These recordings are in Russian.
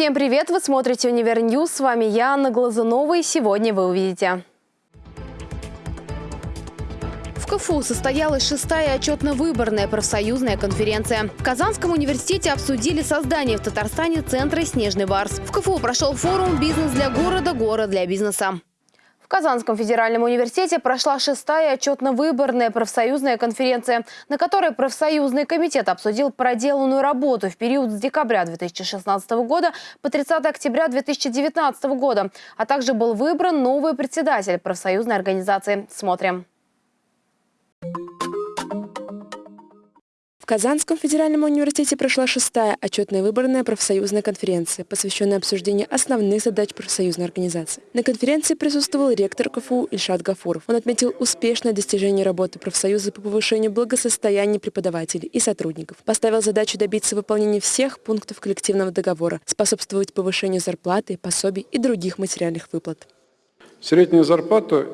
Всем привет! Вы смотрите UniverNews. С вами я, Анна Глазунова, и сегодня вы увидите. В КФУ состоялась шестая отчетно-выборная профсоюзная конференция. В Казанском университете обсудили создание в Татарстане центра «Снежный барс». В КФУ прошел форум «Бизнес для города. Город для бизнеса». Казанском федеральном университете прошла шестая отчетно-выборная профсоюзная конференция, на которой профсоюзный комитет обсудил проделанную работу в период с декабря 2016 года по 30 октября 2019 года, а также был выбран новый председатель профсоюзной организации. Смотрим. Казанском федеральном университете прошла шестая отчетная выборная профсоюзная конференция, посвященная обсуждению основных задач профсоюзной организации. На конференции присутствовал ректор КФУ Ильшат Гафуров. Он отметил успешное достижение работы профсоюза по повышению благосостояния преподавателей и сотрудников. Поставил задачу добиться выполнения всех пунктов коллективного договора, способствовать повышению зарплаты, пособий и других материальных выплат. Средняя зарплата,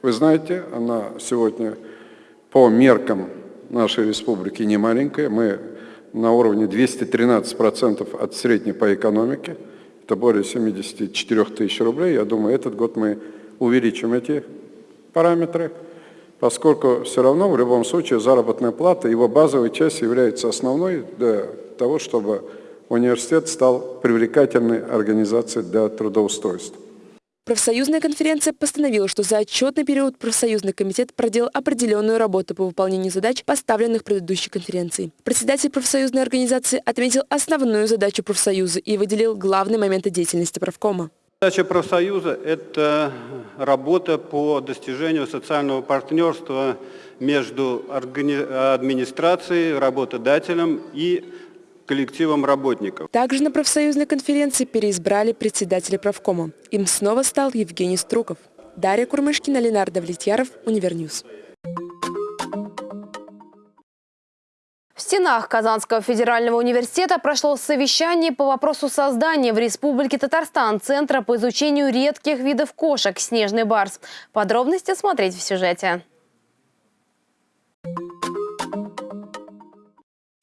вы знаете, она сегодня по меркам нашей республики не маленькая. Мы на уровне 213% от средней по экономике. Это более 74 тысяч рублей. Я думаю, этот год мы увеличим эти параметры, поскольку все равно в любом случае заработная плата, его базовая часть является основной для того, чтобы университет стал привлекательной организацией для трудоустройства. Профсоюзная конференция постановила, что за отчетный период профсоюзный комитет проделал определенную работу по выполнению задач, поставленных предыдущей конференцией. Председатель профсоюзной организации отметил основную задачу профсоюза и выделил главные моменты деятельности правкома. Задача профсоюза – это работа по достижению социального партнерства между администрацией, работодателем и коллективом работников. Также на профсоюзной конференции переизбрали председателя профкома. Им снова стал Евгений Струков. Дарья Курмышкина, Ленар Давлетьяров, UniverNews. В стенах Казанского федерального университета прошло совещание по вопросу создания в Республике Татарстан Центра по изучению редких видов кошек «Снежный барс». Подробности смотрите в сюжете.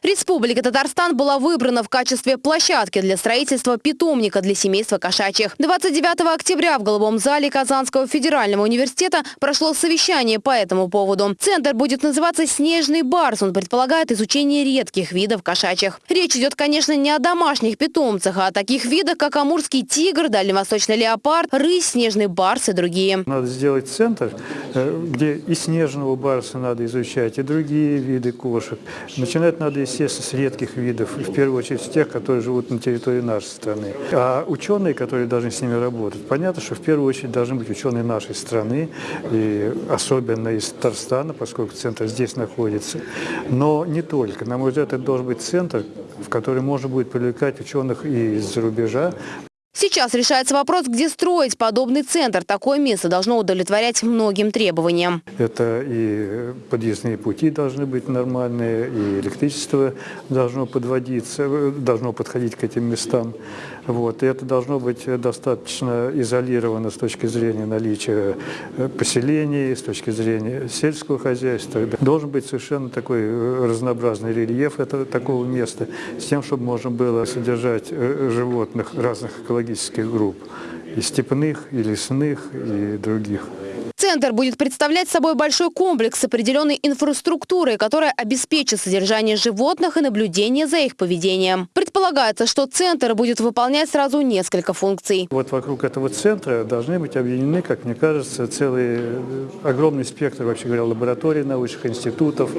Республика Татарстан была выбрана в качестве площадки для строительства питомника для семейства кошачьих. 29 октября в Голубом зале Казанского федерального университета прошло совещание по этому поводу. Центр будет называться «Снежный барс». Он предполагает изучение редких видов кошачьих. Речь идет, конечно, не о домашних питомцах, а о таких видах, как амурский тигр, дальневосточный леопард, рысь, снежный барс и другие. Надо сделать центр, э, где и снежного барса надо изучать, и другие виды кошек. Начинать надо, естественно, естественно, с редких видов, в первую очередь с тех, которые живут на территории нашей страны. А ученые, которые должны с ними работать, понятно, что в первую очередь должны быть ученые нашей страны, и особенно из Татарстана, поскольку центр здесь находится. Но не только. На мой взгляд, это должен быть центр, в который можно будет привлекать ученых и из-за рубежа, Сейчас решается вопрос, где строить подобный центр. Такое место должно удовлетворять многим требованиям. Это и подъездные пути должны быть нормальные, и электричество должно подводиться, должно подходить к этим местам. Вот. И это должно быть достаточно изолировано с точки зрения наличия э, поселений, с точки зрения сельского хозяйства. Должен быть совершенно такой э, разнообразный рельеф этого, такого места, с тем, чтобы можно было содержать э, животных разных экологических групп, и степных, и лесных, и других. Центр будет представлять собой большой комплекс с определенной инфраструктурой, которая обеспечит содержание животных и наблюдение за их поведением. Предполагается, что центр будет выполнять сразу несколько функций. Вот вокруг этого центра должны быть объединены, как мне кажется, целый э, огромный спектр, вообще говоря, лабораторий научных институтов,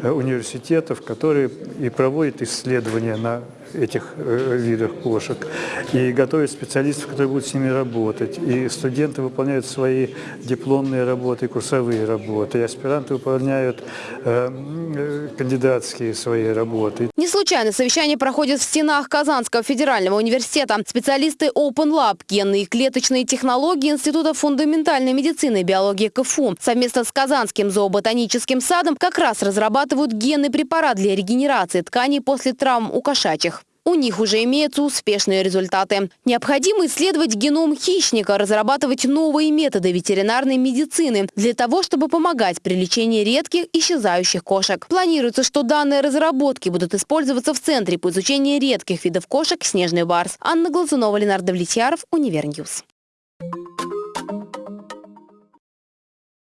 э, университетов, которые и проводят исследования на этих э, видах кошек, и готовят специалистов, которые будут с ними работать. И студенты выполняют свои дипломные работы, курсовые работы, и аспиранты выполняют э, э, кандидатские свои работы. Случайно совещание проходит в стенах Казанского федерального университета. Специалисты Open Lab, генные и клеточные технологии Института фундаментальной медицины и биологии КФУ совместно с Казанским зооботаническим садом как раз разрабатывают генный препарат для регенерации тканей после травм у кошачьих. У них уже имеются успешные результаты. Необходимо исследовать геном хищника, разрабатывать новые методы ветеринарной медицины для того, чтобы помогать при лечении редких исчезающих кошек. Планируется, что данные разработки будут использоваться в Центре по изучению редких видов кошек «Снежный барс». Анна Глазунова, Ленар Давлетьяров, UniverNews.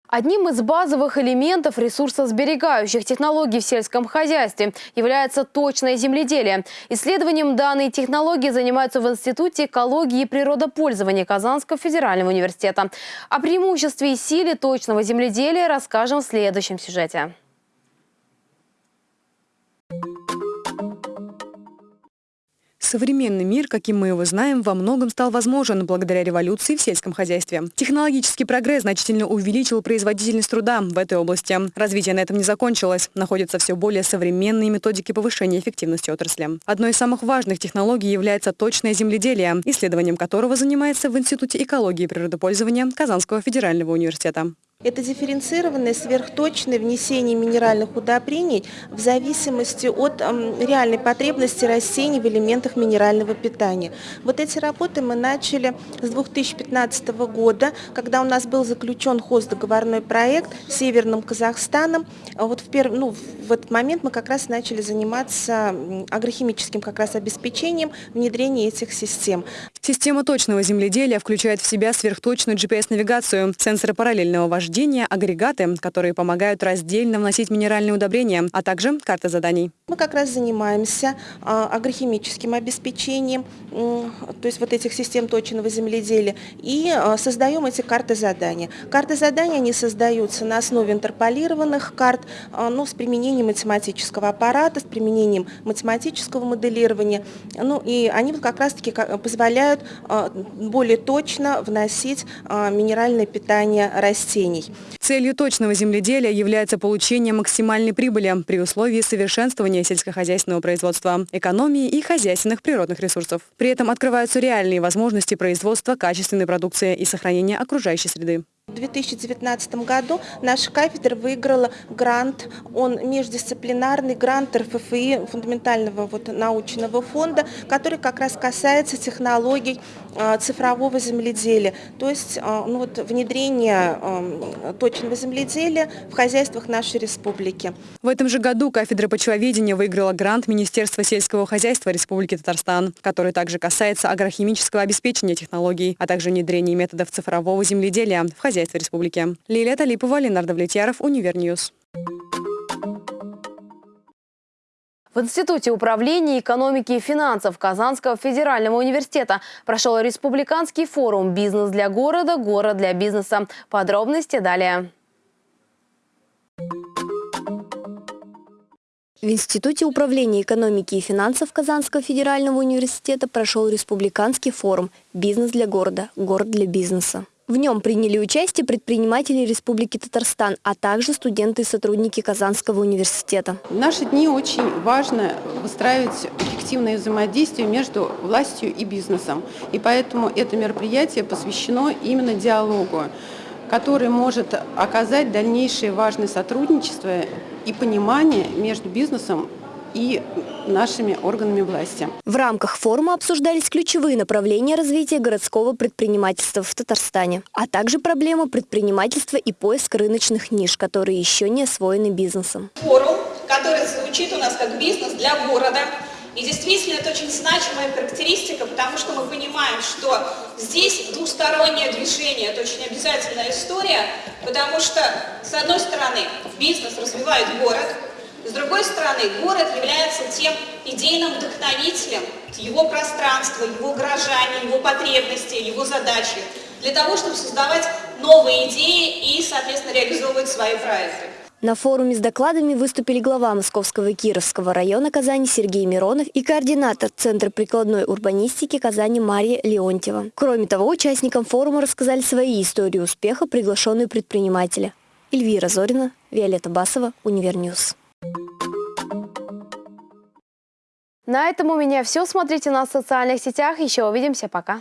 Одним из базовых элементов ресурсосберегающих технологий в сельском хозяйстве является точное земледелие. Исследованием данной технологии занимаются в Институте экологии и природопользования Казанского федерального университета. О преимуществе и силе точного земледелия расскажем в следующем сюжете. Современный мир, каким мы его знаем, во многом стал возможен благодаря революции в сельском хозяйстве. Технологический прогресс значительно увеличил производительность труда в этой области. Развитие на этом не закончилось. Находятся все более современные методики повышения эффективности отрасли. Одной из самых важных технологий является точное земледелие, исследованием которого занимается в Институте экологии и природопользования Казанского федерального университета. Это дифференцированное сверхточное внесение минеральных удобрений в зависимости от реальной потребности растений в элементах минерального питания. Вот эти работы мы начали с 2015 года, когда у нас был заключен хоздоговорной проект с Северным Казахстаном. Вот в, перв... ну, в этот момент мы как раз начали заниматься агрохимическим как раз обеспечением внедрения этих систем. Система точного земледелия включает в себя сверхточную GPS-навигацию, сенсоры параллельного вождения, рождения, агрегаты, которые помогают раздельно вносить минеральные удобрения, а также карта заданий. Мы как раз занимаемся а, агрохимическим обеспечением, то есть вот этих систем точного земледелия, и а, создаем эти карты задания. Карты задания, они создаются на основе интерполированных карт, а, ну, с применением математического аппарата, с применением математического моделирования, ну, и они как раз-таки позволяют более точно вносить минеральное питание растений растений. Целью точного земледелия является получение максимальной прибыли при условии совершенствования сельскохозяйственного производства, экономии и хозяйственных природных ресурсов. При этом открываются реальные возможности производства качественной продукции и сохранения окружающей среды. В 2019 году наша кафедра выиграла грант, он междисциплинарный грант РФФИ, фундаментального вот научного фонда, который как раз касается технологий а, цифрового земледелия, то есть а, ну, вот, внедрение а, точного земледелия в хозяйствах нашей республики. В этом же году кафедра почвоведения выиграла грант Министерства сельского хозяйства Республики Татарстан, который также касается агрохимического обеспечения технологий, а также внедрения методов цифрового земледелия в хозяйстве хозяйства республики. Лилия Талипова, Ленар Давлетьяров, UniverNews. В Институте управления экономики и финансов Казанского федерального университета прошел республиканский форум «Бизнес для города. Город для бизнеса». Подробности далее. В Институте управления экономики и финансов Казанского федерального университета прошел республиканский форум «Бизнес для города. Город для бизнеса». В нем приняли участие предприниматели Республики Татарстан, а также студенты и сотрудники Казанского университета. В наши дни очень важно выстраивать эффективное взаимодействие между властью и бизнесом. И поэтому это мероприятие посвящено именно диалогу, который может оказать дальнейшее важное сотрудничество и понимание между бизнесом и нашими органами власти. В рамках форума обсуждались ключевые направления развития городского предпринимательства в Татарстане, а также проблемы предпринимательства и поиск рыночных ниш, которые еще не освоены бизнесом. Форум, который звучит у нас как бизнес для города, и действительно это очень значимая характеристика, потому что мы понимаем, что здесь двустороннее движение, это очень обязательная история, потому что, с одной стороны, бизнес развивает город, с другой стороны, город является тем идейным вдохновителем, его пространства, его горожане, его потребности, его задачи, для того, чтобы создавать новые идеи и, соответственно, реализовывать свои проекты. На форуме с докладами выступили глава Московского и Кировского района Казани Сергей Миронов и координатор Центра прикладной урбанистики Казани Мария Леонтьева. Кроме того, участникам форума рассказали свои истории успеха приглашенные предприниматели. Эльвира Зорина, Виолетта Басова, UniverNews. На этом у меня все. Смотрите нас в социальных сетях. Еще увидимся. Пока.